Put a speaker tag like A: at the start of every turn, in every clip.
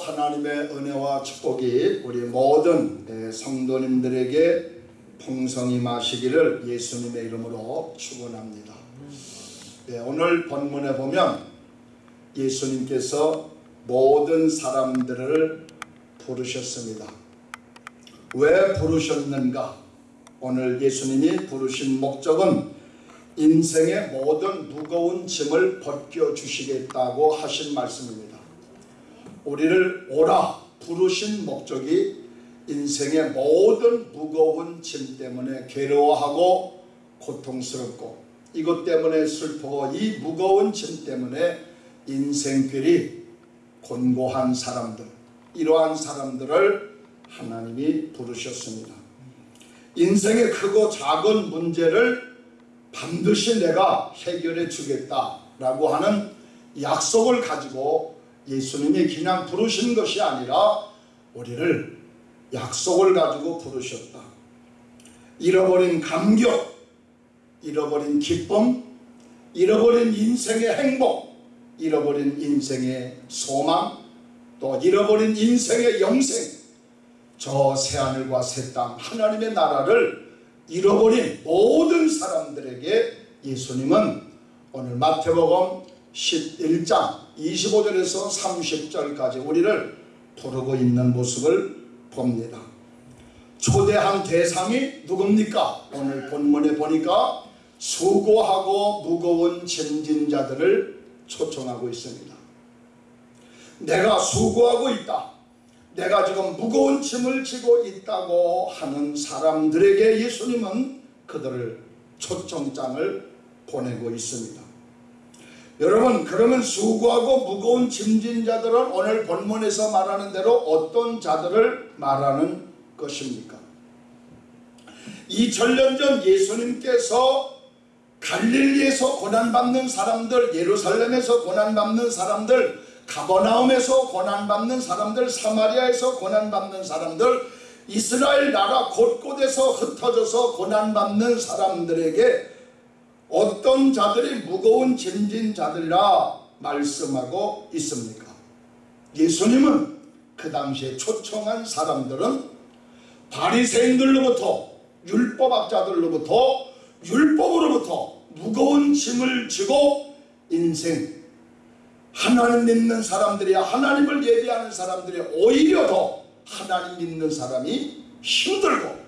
A: 하나님의 은혜와 축복이 우리 모든 예, 성도님들에게 풍성히 마시기를 예수님의 이름으로 축원합니다. 예, 오늘 본문에 보면 예수님께서 모든 사람들을 부르셨습니다. 왜 부르셨는가? 오늘 예수님이 부르신 목적은 인생의 모든 무거운 짐을 벗겨주시겠다고 하신 말씀입니다. 우리를 오라 부르신 목적이 인생의 모든 무거운 짐 때문에 괴로워하고 고통스럽고 이것 때문에 슬프고 이 무거운 짐 때문에 인생길이 곤고한 사람들 이러한 사람들을 하나님이 부르셨습니다. 인생의 크고 작은 문제를 반드시 내가 해결해 주겠다라고 하는 약속을 가지고 예수님이 그냥 부르신 것이 아니라 우리를 약속을 가지고 부르셨다. 잃어버린 감격, 잃어버린 기쁨, 잃어버린 인생의 행복, 잃어버린 인생의 소망, 또 잃어버린 인생의 영생, 저 새하늘과 새 땅, 하나님의 나라를 잃어버린 모든 사람들에게 예수님은 오늘 마태복음 11장 25절에서 30절까지 우리를 부르고 있는 모습을 봅니다. 초대한 대상이 누굽니까? 오늘 본문에 보니까 수고하고 무거운 짐진자들을 초청하고 있습니다. 내가 수고하고 있다. 내가 지금 무거운 짐을 지고 있다고 하는 사람들에게 예수님은 그들을 초청장을 보내고 있습니다. 여러분 그러면 수고하고 무거운 짐진 자들은 오늘 본문에서 말하는 대로 어떤 자들을 말하는 것입니까? 2000년 전 예수님께서 갈릴리에서 고난받는 사람들 예루살렘에서 고난받는 사람들 가버나움에서 고난받는 사람들 사마리아에서 고난받는 사람들 이스라엘 나라 곳곳에서 흩어져서 고난받는 사람들에게 어떤 자들이 무거운 짐진 자들이라 말씀하고 있습니까? 예수님은 그 당시에 초청한 사람들은 바리새인들로부터 율법학자들로부터 율법으로부터 무거운 짐을 지고 인생 하나님 믿는 사람들이야 하나님을 예비하는 사람들이 오히려 더 하나님 믿는 사람이 힘들고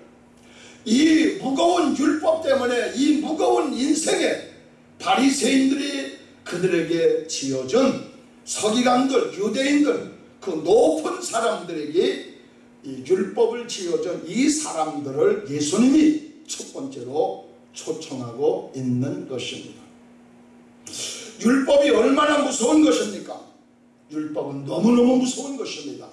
A: 이 무거운 율법 때문에 이 무거운 인생에 바리새인들이 그들에게 지어준 서기관들 유대인들 그 높은 사람들에게 이 율법을 지어준 이 사람들을 예수님이 첫 번째로 초청하고 있는 것입니다. 율법이 얼마나 무서운 것입니까? 율법은 너무너무 무서운 것입니다.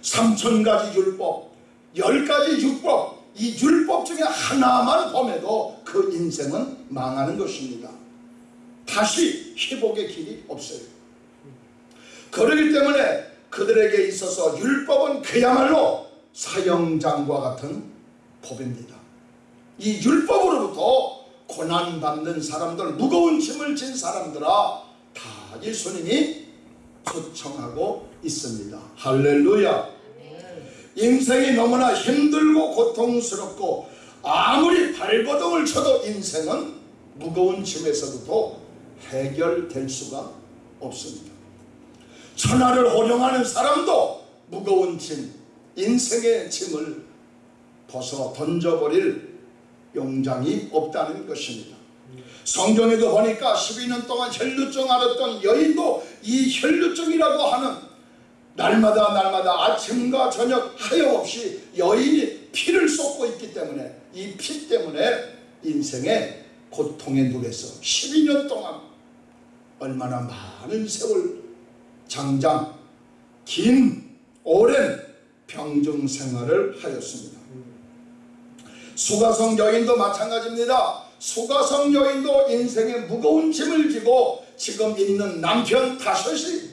A: 삼천 가지 율법, 열 가지 율법, 이 율법 중에 하나만 범해도 그 인생은 망하는 것입니다. 다시 회복의 길이 없어요. 그러기 때문에 그들에게 있어서 율법은 그야말로 사형장과 같은 법입니다. 이 율법으로부터 고난받는 사람들, 무거운 짐을 진 사람들아 다 예수님이 초청하고 있습니다. 할렐루야. 인생이 너무나 힘들고 고통스럽고 아무리 발버둥을 쳐도 인생은 무거운 짐에서부터 해결될 수가 없습니다. 천하를 호령하는 사람도 무거운 짐, 인생의 짐을 벗어 던져버릴 용장이 없다는 것입니다. 성경에도 보니까 12년 동안 혈루증 앓았던 여인도 이 혈루증이라고 하는 날마다 날마다 아침과 저녁 하염없이 여인이 피를 쏟고 있기 때문에 이 피 때문에 인생의 고통에 누려서 12년 동안 얼마나 많은 세월 장장 긴 오랜 병정 생활을 하였습니다. 수가성 여인도 마찬가지입니다. 수가성 여인도 인생의 무거운 짐을 지고 지금 있는 남편 다섯이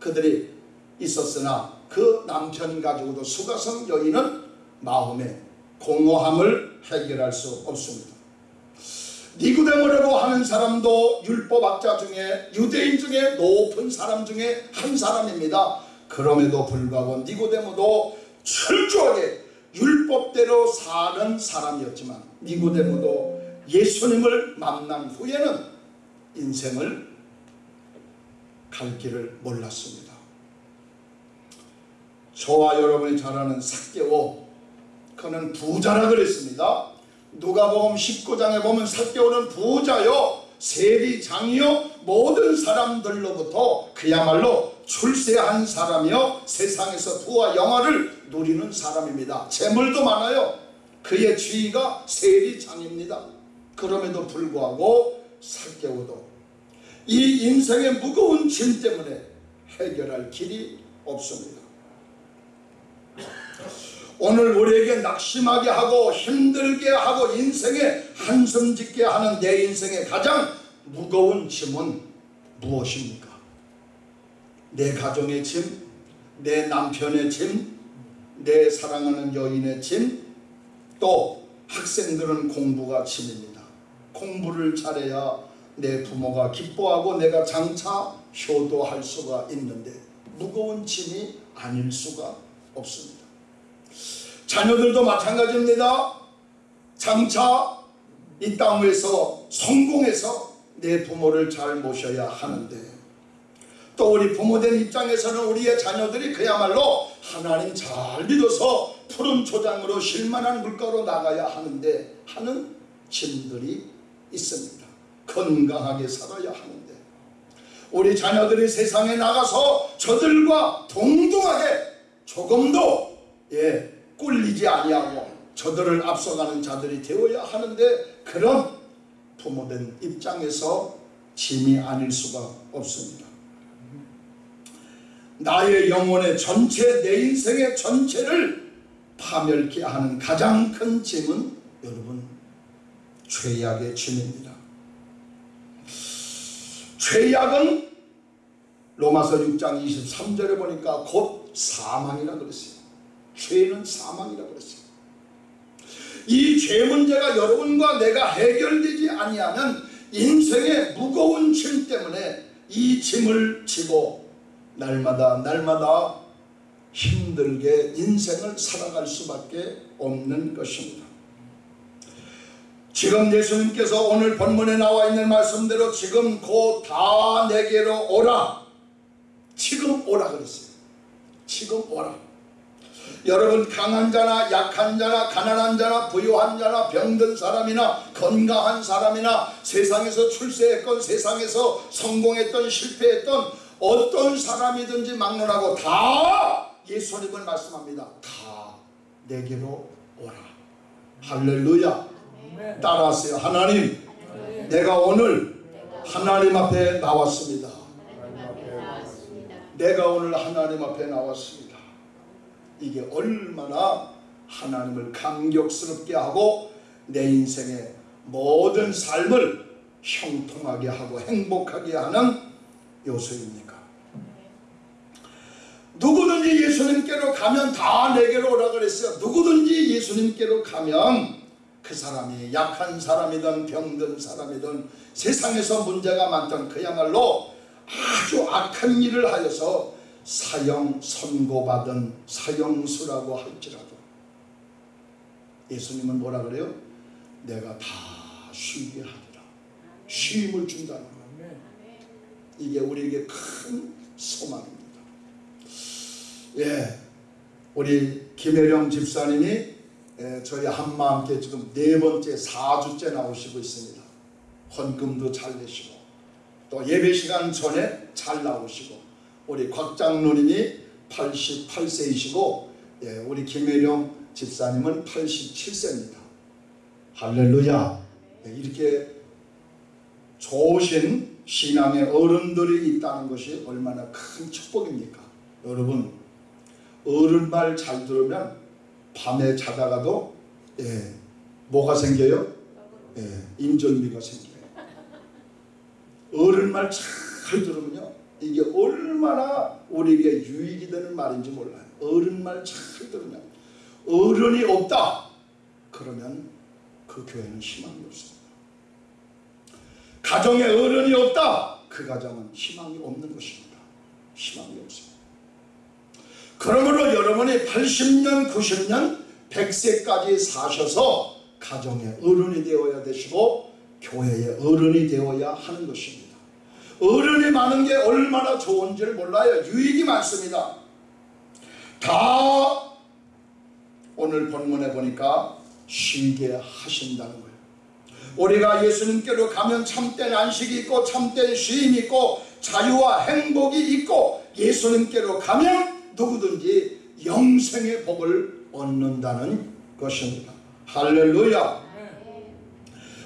A: 그들이 있었으나 그 남편 가지고도 수가성 여인은 마음의 공허함을 해결할 수 없습니다. 니구데모라고 하는 사람도 율법학자 중에 유대인 중에 높은 사람 중에 한 사람입니다. 그럼에도 불구하고 니고데모도 철저하게 율법대로 사는 사람이었지만 니고데모도 예수님을 만난 후에는 인생을 갈 길을 몰랐습니다. 저와 여러분이 잘 아는 삭개오 그는 부자라 그랬습니다. 누가복음 19장에 보면 삭개오는 부자요 세리장이요 모든 사람들로부터 그야말로 출세한 사람이요 세상에서 부와 영화를 누리는 사람입니다. 재물도 많아요. 그의 지위가 세리장입니다. 그럼에도 불구하고 삭개오도 이 인생의 무거운 짐 때문에 해결할 길이 없습니다. 오늘 우리에게 낙심하게 하고 힘들게 하고 인생에 한숨 짓게 하는 내 인생의 가장 무거운 짐은 무엇입니까? 내 가정의 짐, 내 남편의 짐, 내 사랑하는 여인의 짐, 또 학생들은 공부가 짐입니다. 공부를 잘해야 내 부모가 기뻐하고 내가 장차 효도할 수가 있는데 무거운 짐이 아닐 수가 없습니다. 자녀들도 마찬가지입니다. 장차 이 땅에서 성공해서 내 부모를 잘 모셔야 하는데 또 우리 부모된 입장에서는 우리의 자녀들이 그야말로 하나님 잘 믿어서 푸른 초장으로 쉴만한 물가로 나가야 하는데 하는 짐들이 있습니다. 건강하게 살아야 하는데 우리 자녀들이 세상에 나가서 저들과 동등하게 조금도 예 꿀리지 아니하고 저들을 앞서가는 자들이 되어야 하는데 그런 부모된 입장에서 짐이 아닐 수가 없습니다. 나의 영혼의 전체 내 인생의 전체를 파멸케 하는 가장 큰 짐은 여러분 죄악의 짐입니다. 죄악은 로마서 6장 23절에 보니까 곧 사망이라 그랬어요. 죄는 사망이라 그랬어요. 이 죄 문제가 여러분과 내가 해결되지 아니하는 인생의 무거운 짐 때문에 이 짐을 지고 날마다 날마다 힘들게 인생을 살아갈 수밖에 없는 것입니다. 지금 예수님께서 오늘 본문에 나와 있는 말씀대로 지금 곧 다 내게로 오라. 지금 오라 그랬어요. 지금 오라. 여러분 강한 자나 약한 자나 가난한 자나 부유한 자나 병든 사람이나 건강한 사람이나 세상에서 출세했건 세상에서 성공했던 실패했던 어떤 사람이든지 막론하고 다 예수님을 말씀합니다. 다 내게로 오라. 할렐루야. 따라하세요. 하나님, 내가 오늘 하나님 앞에 나왔습니다. 내가 오늘 하나님 앞에 나왔습니다. 이게 얼마나 하나님을 감격스럽게 하고 내 인생의 모든 삶을 형통하게 하고 행복하게 하는 요소입니까? 누구든지 예수님께로 가면 다 내게로 오라 그랬어요. 누구든지 예수님께로 가면 그 사람이 약한 사람이든 병든 사람이든 세상에서 문제가 많던 그야말로 아주 악한 일을 하여서 사형 선고받은 사형수라고 할지라도 예수님은 뭐라 그래요? 내가 다 쉬게 하리라. 쉼을 준다는 거예요. 이게 우리에게 큰 소망입니다. 예, 우리 김혜령 집사님이 예, 저희 한마음께 지금 네 번째 4주째 나오시고 있습니다. 헌금도 잘 내시고 또 예배 시간 전에 잘 나오시고 우리 곽장로님이 88세이시고 예, 우리 김혜령 집사님은 87세입니다. 할렐루야 예, 이렇게 좋으신 신앙의 어른들이 있다는 것이 얼마나 큰 축복입니까? 여러분 어른 말 잘 들으면 밤에 자다가도 예, 뭐가 생겨요? 예, 인절미가 생겨요. 어른 말 잘 들으면요. 이게 얼마나 우리에게 유익이 되는 말인지 몰라요. 어른 말 잘 들으면 어른이 없다. 그러면 그 교회는 희망이 없습니다. 가정에 어른이 없다. 그 가정은 희망이 없는 것입니다. 희망이 없습니다. 그러므로 여러분이 80년, 90년, 100세까지 사셔서 가정의 어른이 되어야 되시고 교회의 어른이 되어야 하는 것입니다. 어른이 많은 게 얼마나 좋은지를 몰라요. 유익이 많습니다. 다 오늘 본문에 보니까 쉬게 하신다는 거예요. 우리가 예수님께로 가면 참된 안식이 있고 참된 쉼이 있고 자유와 행복이 있고 예수님께로 가면 누구든지 영생의 복을 얻는다는 것입니다. 할렐루야.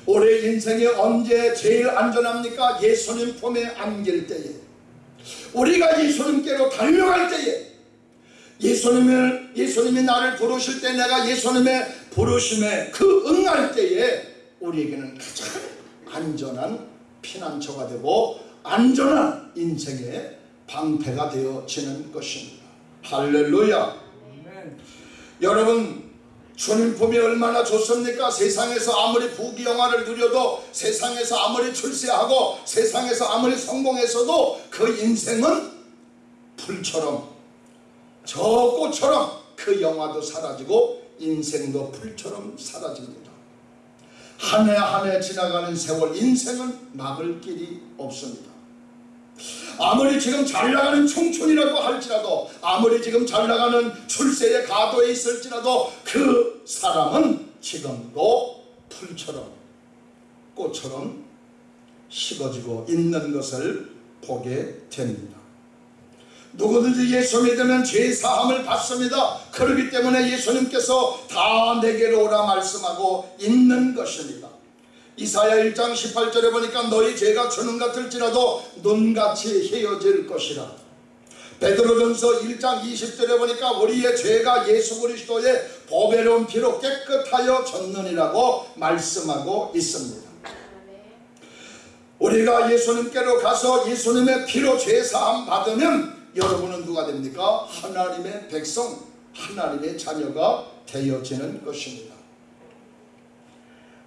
A: 올해 인생에 언제 제일 안전합니까? 예수님 품에 안길 때에 우리가 예수님께로 달려갈 때에 예수님을 예수님이 나를 부르실 때 내가 예수님의 부르심에 그 응할 때에 우리에게는 가장 안전한 피난처가 되고 안전한 인생의 방패가 되어지는 것입니다. 할렐루야. 여러분 주님 품이 얼마나 좋습니까? 세상에서 아무리 부귀영화를 누려도 세상에서 아무리 출세하고 세상에서 아무리 성공했어도 그 인생은 풀처럼 저 꽃처럼 그 영화도 사라지고 인생도 풀처럼 사라집니다. 한 해 한 해 지나가는 세월 인생은 막을 길이 없습니다. 아무리 지금 잘 나가는 청춘이라고 할지라도 아무리 지금 잘 나가는 출세의 가도에 있을지라도 그 사람은 지금도 풀처럼 꽃처럼 식어지고 있는 것을 보게 됩니다. 누구든지 예수 믿으면 죄 사함을 받습니다. 그렇기 때문에 예수님께서 다 내게로 오라 말씀하고 있는 것입니다. 이사야 1장 18절에 보니까 너희 죄가 주는 같을지라도 눈같이 헤어질 것이라. 베드로전서 1장 20절에 보니까 우리의 죄가 예수 그리스도의 보배로운 피로 깨끗하여 졌느니라고 말씀하고 있습니다. 우리가 예수님께로 가서 예수님의 피로 죄 사함 받으면 여러분은 누가 됩니까? 하나님의 백성, 하나님의 자녀가 되어지는 것입니다.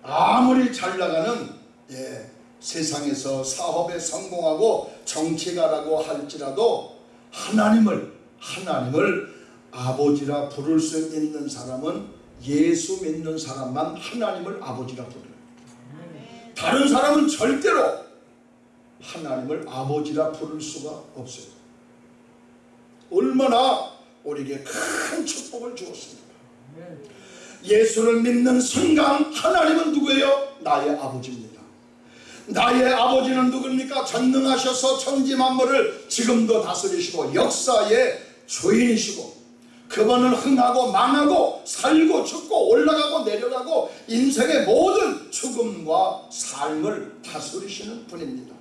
A: 아무리 잘 나가는 예, 세상에서 사업에 성공하고 정치가라고 할지라도 하나님을 하나님을 아버지라 부를 수 있는 사람은 예수 믿는 사람만 하나님을 아버지라 부르요. 다른 사람은 절대로 하나님을 아버지라 부를 수가 없어요. 얼마나 우리에게 큰 축복을 주었습니까? 예수를 믿는 순간 하나님은 누구예요? 나의 아버지입니다. 나의 아버지는 누굽니까? 전능하셔서 천지 만물을 지금도 다스리시고 역사의 주인이시고 그분은 흥하고 망하고 살고 죽고 올라가고 내려가고 인생의 모든 죽음과 삶을 다스리시는 분입니다.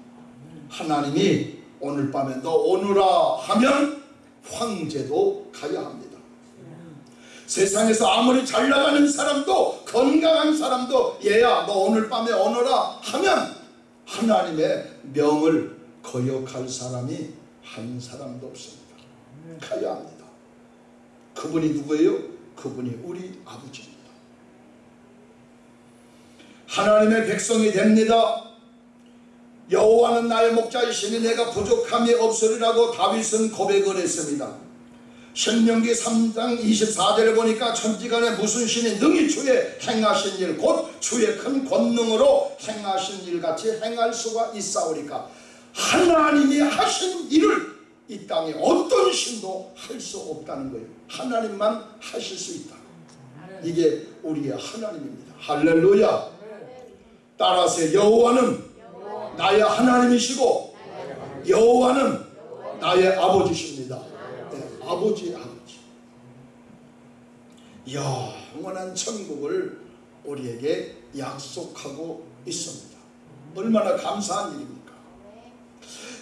A: 하나님이 오늘 밤에 너 오너라 하면 황제도 가야 합니다. 세상에서 아무리 잘 나가는 사람도 건강한 사람도 얘야 너 오늘 밤에 오너라 하면 하나님의 명을 거역할 사람이 한 사람도 없습니다. 가야 합니다. 그분이 누구예요? 그분이 우리 아버지입니다. 하나님의 백성이 됩니다. 여호와는 나의 목자이시니 내가 부족함이 없으리라고 다윗은 고백을 했습니다. 신명기 3장 24절에 보니까 천지간에 무슨 신이 능히 주의 행하신 일 곧 주의 큰 권능으로 행하신 일 같이 행할 수가 있사오리까 하나님이 하신 일을 이 땅에 어떤 신도 할 수 없다는 거예요. 하나님만 하실 수 있다. 이게 우리의 하나님입니다. 할렐루야. 따라서 여호와는 나의 하나님이시고 여호와는 나의 아버지십니다. 네, 아버지 아버지. 영원한 천국을 우리에게 약속하고 있습니다. 얼마나 감사한 일입니까?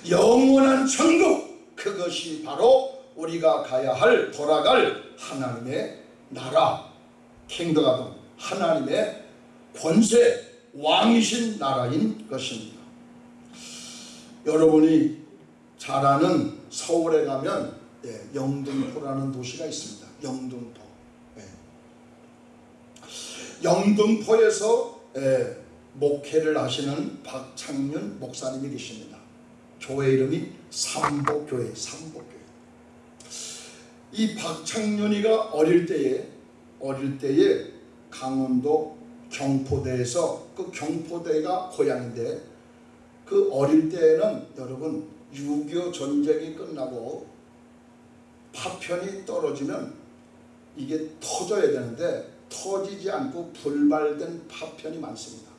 A: 영원한 천국 그것이 바로 우리가 가야 할 돌아갈 하나님의 나라 킹덤 하나님의 권세 왕이신 나라인 것입니다. 여러분이 잘 아는 서울에 가면 예, 영등포라는 도시가 있습니다. 영등포. 예. 영등포에서 예, 목회를 하시는 박창윤 목사님이 계십니다. 교회 이름이 삼보교회, 삼보교회. 이 박창윤이가 어릴 때에 어릴 때에 강원도 경포대에서 그 경포대가 고향인데 그 어릴 때에는 여러분 6.25 전쟁이 끝나고 파편이 떨어지면 이게 터져야 되는데 터지지 않고 불발된 파편이 많습니다.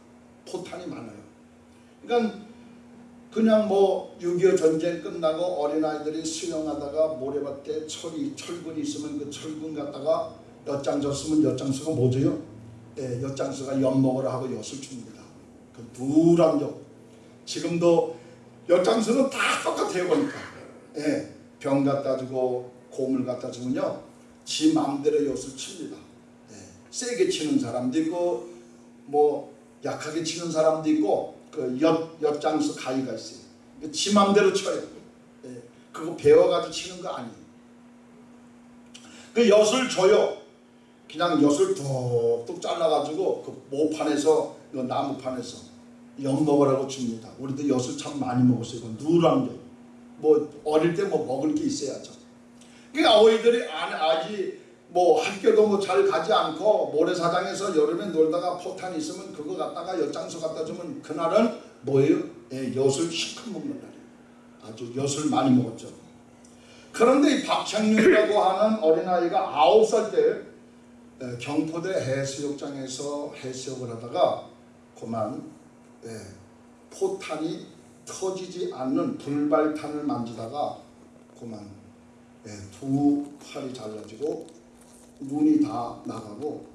A: 포탄이 많아요. 그러니까 그냥 뭐 6.25 전쟁 끝나고 어린아이들이 수영하다가 모래밭에 철이 철근이 있으면 그 철근 갖다가 엿장 졌으면 엿장수가 뭐죠? 예, 엿장수가 엿 먹으라 하고 엿을 줍니다. 그 누런 엿. 지금도 엿장수는 다 똑같아요 보니까. 예, 병 갖다 주고 고물 갖다 주면요. 지 마음대로 엿을 칩니다. 예, 세게 치는 사람도 있고 뭐 약하게 치는 사람도 있고 그 엿, 엿장수 가위가 있어요. 지 맘대로 쳐요. 예, 그거 배워가지고 치는 거 아니에요. 그 엿을 줘요. 그냥 엿을 뚝뚝 잘라가지고 그 모판에서 그 나무판에서 엿 먹으라고 줍니다. 우리도 엿을 참 많이 먹었어요. 그 누런 엿. 뭐 어릴 때 뭐 먹을 게 있어야죠. 그러니까 아이들이 아직 뭐 학교도 뭐 잘 가지 않고 모래사장에서 여름에 놀다가 포탄 있으면 그거 갖다가 엿장수 갖다 주면 그날은 뭐예요? 예, 엿을 실컷 먹는 날이에요. 아주 엿을 많이 먹었죠. 그런데 이 박창윤이라고 하는 어린아이가 아홉 살 때 경포대 해수욕장에서 해수욕을 하다가 그만 예, 포탄이 터지지 않는 불발탄을 만지다가 그만 예, 두 팔이 잘라지고 눈이 다 나가고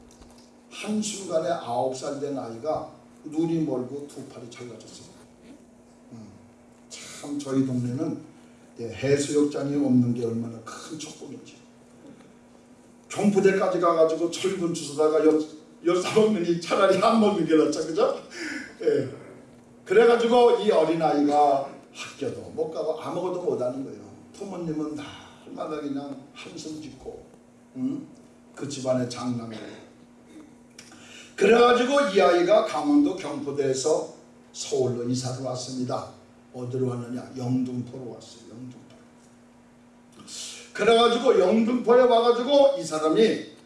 A: 한순간에 아홉 살 된 아이가 눈이 멀고 두 팔이 잘라졌어요. 음, 참 저희 동네는 예, 해수욕장이 없는 게 얼마나 큰 축복인지. 경포대까지 가가지고 철분 주스다가 엿사 먹느니 차라리 게 낫죠, 그죠? 예. 그래가지고 이 어린아이가 학교도 못 가고 아무것도 못하는 거예요. 부모님은 날마다 그냥 한숨 짓고 음? 그 집안의 장남이에요. 그래가지고 이 아이가 강원도 경포대에서 서울로 이사를 왔습니다. 어디로 왔느냐? 영등포로 왔어요. 영등포. 그래가지고 영등포에 와가지고 이 사람이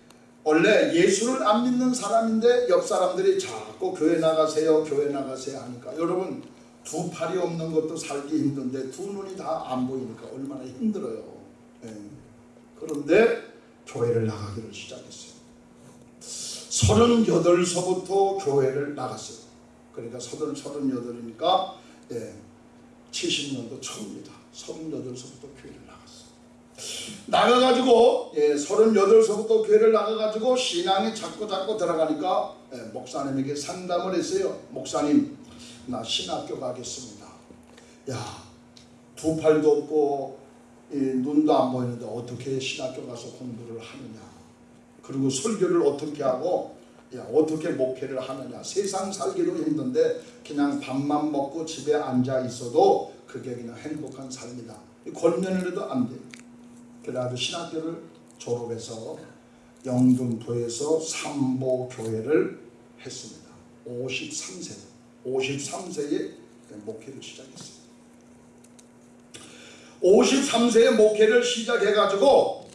A: 원래 예수를 안 믿는 사람인데 옆 사람들이 자꾸 교회 나가세요, 교회 나가세요 하니까 여러분 두 팔이 없는 것도 살기 힘든데 두 눈이 다 안 보이니까 얼마나 힘들어요. 예. 그런데 교회를 나가기를 시작했어요. 38서부터 교회를 나갔어요. 그러니까 30, 38이니까 예, 70년도 초입니다. 38서부터 교회를 나갔어요. 나가가지고 예, 38서부터 교회를 나가가지고 신앙이 자꾸 자꾸 들어가니까 예, 목사님에게 상담을 했어요. 목사님 나 신학교 가겠습니다. 야, 두 팔도 없고 이 눈도 안 보이는데 어떻게 신학교 가서 공부를 하느냐. 그리고 설교를 어떻게 하고 야, 어떻게 목회를 하느냐. 세상 살기도 힘든데 그냥 밥만 먹고 집에 앉아 있어도 그게 그냥 행복한 삶이다. 권면을 해도 안 돼. 그래가지고 신학교를 졸업해서 영등포에서 삼보교회를 했습니다. 53세, 53세에 목회를 시작했어요. 53세에 목회를 시작해가지고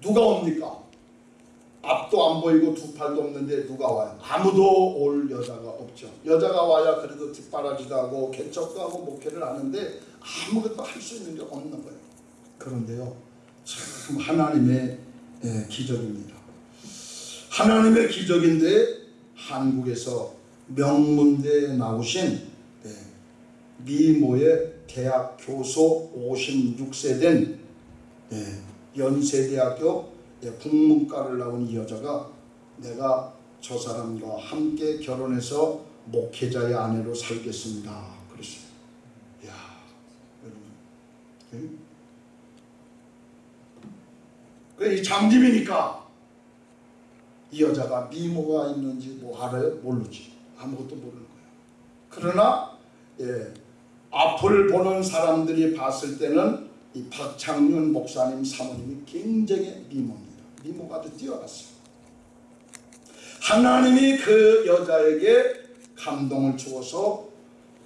A: 누가 옵니까? 앞도 안 보이고 두 팔도 없는데 누가 와요? 아무도 올 여자가 없죠. 여자가 와야 그래도 뒷바라지도 하고 개척도 하고 목회를 하는데 아무것도 할 수 있는 게 없는 거예요. 그런데요, 참 하나님의 예, 기적입니다. 하나님의 기적인데 한국에서 명문대에 나오신 예, 미모의 대학 교수 56세 된 예, 연세대학교 예, 국문과를 나온 이 여자가 내가 저 사람과 함께 결혼해서 목회자의 아내로 살겠습니다. 그랬어요. 야 여러분. 예? 이 장님이니까 이 여자가 미모가 있는지 뭐 알아요? 모르지. 아무것도 모르는 거예요. 그러나 예, 앞을 보는 사람들이 봤을 때는 이 박창윤 목사님 사모님이 굉장히 미모입니다. 미모가 아주 뛰어났어요. 하나님이 그 여자에게 감동을 주어서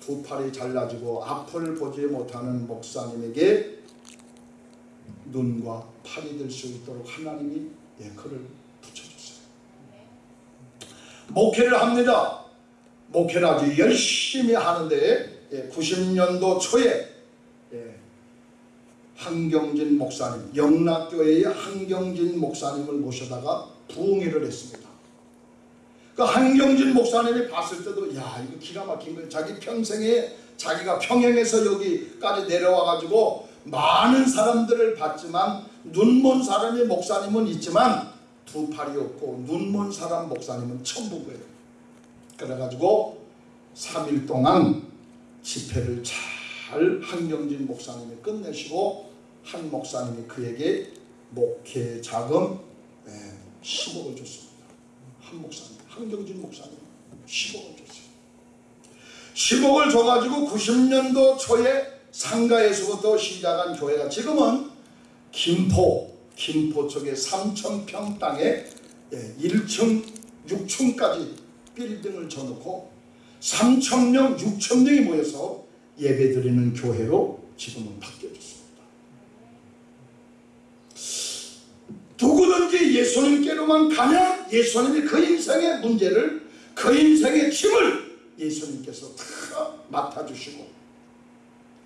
A: 두 팔이 잘라지고 앞을 보지 못하는 목사님에게 눈과 팔이 될 수 있도록 하나님이 예, 그를 붙여줬어요. 목회를 합니다. 목회를 아주 열심히 하는데 예, 90년도 초에 예, 한경진 목사님, 영락교회의 한경진 목사님을 모셔다가 부흥회를 했습니다. 그 한경진 목사님이 봤을 때도 야 이거 기가 막힌 거예요. 자기 평생에 자기가 평양에서 여기까지 내려와 가지고 많은 사람들을 봤지만 눈먼 사람이 목사님은 있지만 두 팔이 없고 눈먼 사람 목사님은 처음 본 거예요. 그래가지고 3일 동안 집회를 잘 한경진 목사님이 끝내시고 한 목사님이 그에게 목회 자금 예, 10억을 줬습니다. 한 목사님, 한경진 목사님 10억을 줬어요. 10억을 줘가지고 90년도 초에 상가에서부터 시작한 교회가 지금은 김포, 김포 쪽에 3천평 땅에 1층, 6층까지 빌딩을 쳐놓고 3천명, 6천명이 모여서 예배드리는 교회로 지금은 바뀌어졌습니다. 누구든지 예수님께로만 가면 예수님이 그 인생의 문제를 그 인생의 짐을 예수님께서 다 맡아주시고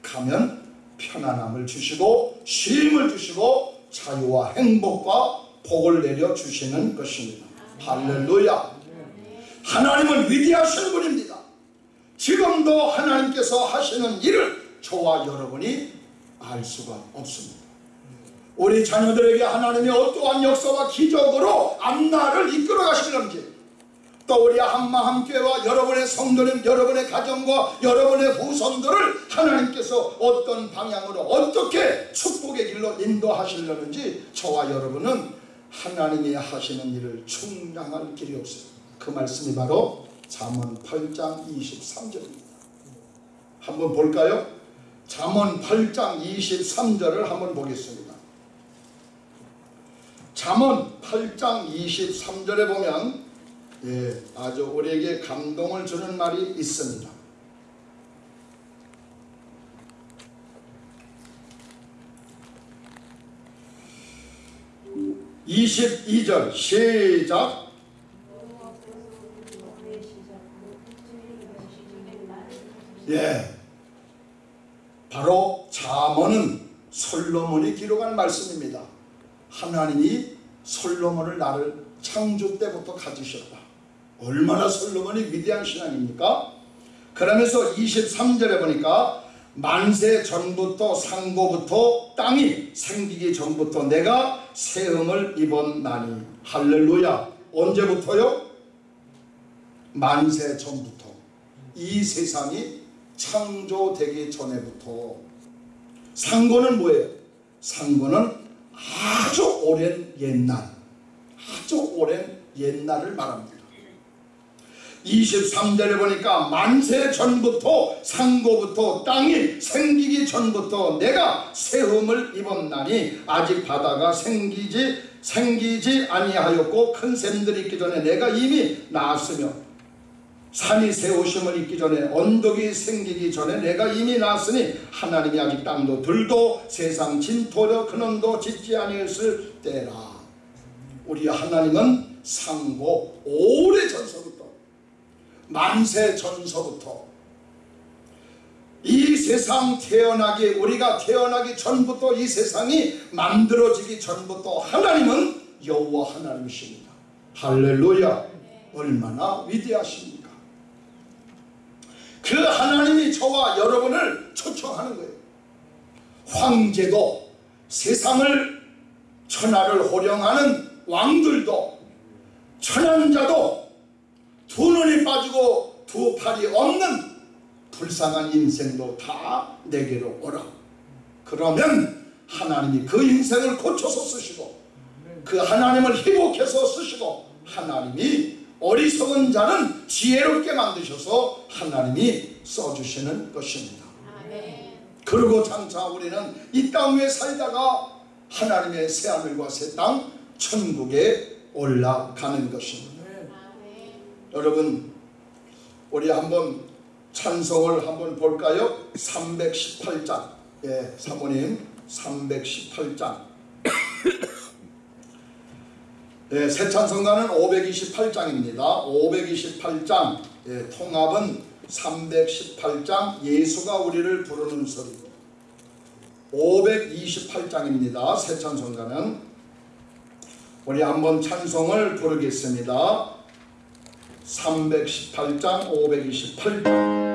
A: 가면 편안함을 주시고 쉼을 주시고 자유와 행복과 복을 내려 주시는 것입니다. 할렐루야. 하나님은 위대하신 분입니다. 지금도 하나님께서 하시는 일을 저와 여러분이 알 수가 없습니다. 우리 자녀들에게 하나님이 어떠한 역사와 기적으로 앞날을 이끌어 가시는지 또 우리 한마함교회와 여러분의 성도님, 여러분의 가정과 여러분의 후손들을 하나님께서 어떤 방향으로 어떻게 축복의 길로 인도하시려는지 저와 여러분은 하나님이 하시는 일을 충량할 길이 없어요. 그 말씀이 바로 잠언 8장 23절입니다. 한번 볼까요? 잠언 8장 23절을 한번 보겠습니다. 잠언 8장 23절에 보면 예, 아주 우리에게 감동을 주는 말이 있습니다. 22절 시작 예, 바로 잠언은 솔로몬이 기록한 말씀입니다. 하나님이 솔로몬을 나를 창조 때부터 가지셨다. 얼마나 솔로몬이 위대한 신앙입니까? 그러면서 23절에 보니까 만세 전부터 상고부터 땅이 생기기 전부터 내가 세음을 입었나니 할렐루야 언제부터요? 만세 전부터 이 세상이 창조되기 전에부터 상고는 뭐예요? 상고는 아주 오랜 옛날 아주 오랜 옛날을 말합니다. 23절에 보니까 만세 전부터 상고부터 땅이 생기기 전부터 내가 세움을 입었나니 아직 바다가 생기지 생기지 아니하였고 큰 샘들이 있기 전에 내가 이미 나았으며 산이 세우심을 입기 전에 언덕이 생기기 전에 내가 이미 나았으니 하나님이 아직 땅도 들도 세상 진토려 근원도 짓지 아니했을 때라 우리 하나님은 상고 오래 전서부터 만세 전서부터 이 세상 태어나기 우리가 태어나기 전부터 이 세상이 만들어지기 전부터 하나님은 여호와 하나님이십니다. 할렐루야. 얼마나 위대하십니까? 그 하나님이 저와 여러분을 초청하는 거예요. 황제도 세상을 천하를 호령하는 왕들도 천연자도 두 눈이 빠지고 두 팔이 없는 불쌍한 인생도 다 내게로 오라. 그러면 하나님이 그 인생을 고쳐서 쓰시고 그 하나님을 희복해서 쓰시고 하나님이 어리석은 자는 지혜롭게 만드셔서 하나님이 써주시는 것입니다. 그리고 장차 우리는 이 땅 위에 살다가 하나님의 새하늘과 새 땅 천국에 올라가는 것입니다. 여러분 우리 한번 찬송을 한번 볼까요? 318장 예, 사모님 318장 예, 새 찬송가는 528장입니다. 528장 예, 통합은 318장 예수가 우리를 부르는 소리 528장입니다. 새 찬송가는 우리 한번 찬송을 부르겠습니다. 318장 528장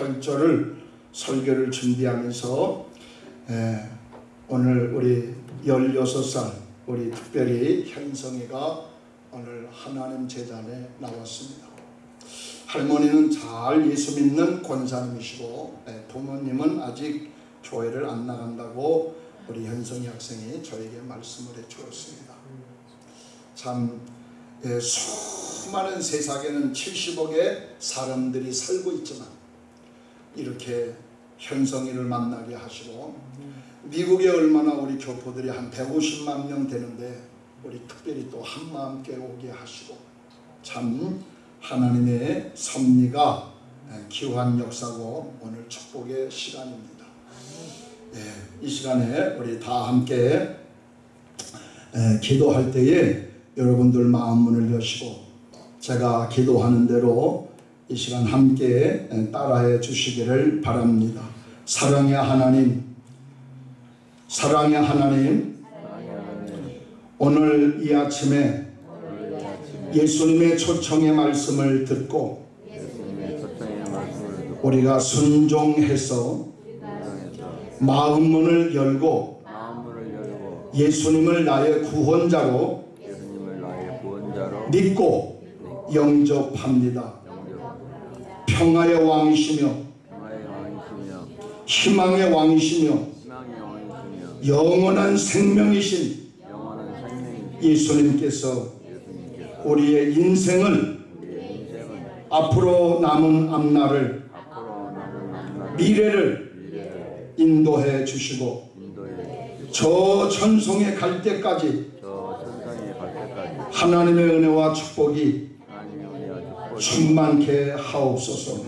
A: 28절을 설교를 준비하면서 예, 오늘 우리 16살 우리 특별히 현성이가 오늘 하나님 재단에 나왔습니다. 할머니는 잘 예수 믿는 권사님이시고 예, 부모님은 아직 교회를 안 나간다고 우리 현성이 학생이 저에게 말씀을 해주었습니다. 참 예, 수많은 세상에는 70억의 사람들이 살고 있지만 이렇게 현성이를 만나게 하시고 미국에 얼마나 우리 교포들이 한 150만 명 되는데 우리 특별히 또 한마음께 오게 하시고 참 하나님의 섭리가 예, 기환 역사고 오늘 축복의 시간입니다. 예, 이 시간에 우리 다 함께 에, 기도할 때에 여러분들 마음 문을 여시고 제가 기도하는 대로 이 시간 함께 에, 따라해 주시기를 바랍니다. 사랑의 하나님, 사랑의 하나님, 오늘 이 아침에 예수님의 초청의 말씀을 듣고 우리가 순종해서 마음 문을 열고 예수님을 나의 구원자로 믿고 영접합니다. 평화의 왕이시며 희망의 왕이시며 영원한 생명이신 예수님께서 우리의 인생을 앞으로 남은 앞날을 미래를 인도해 주시고 저 천성에 갈 때까지 하나님의 은혜와 축복이
B: 충만케 하옵소서.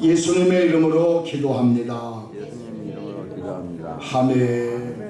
A: 예수님의 이름으로 기도합니다.
B: 예수님 이름으로 기도합니다
A: 아멘.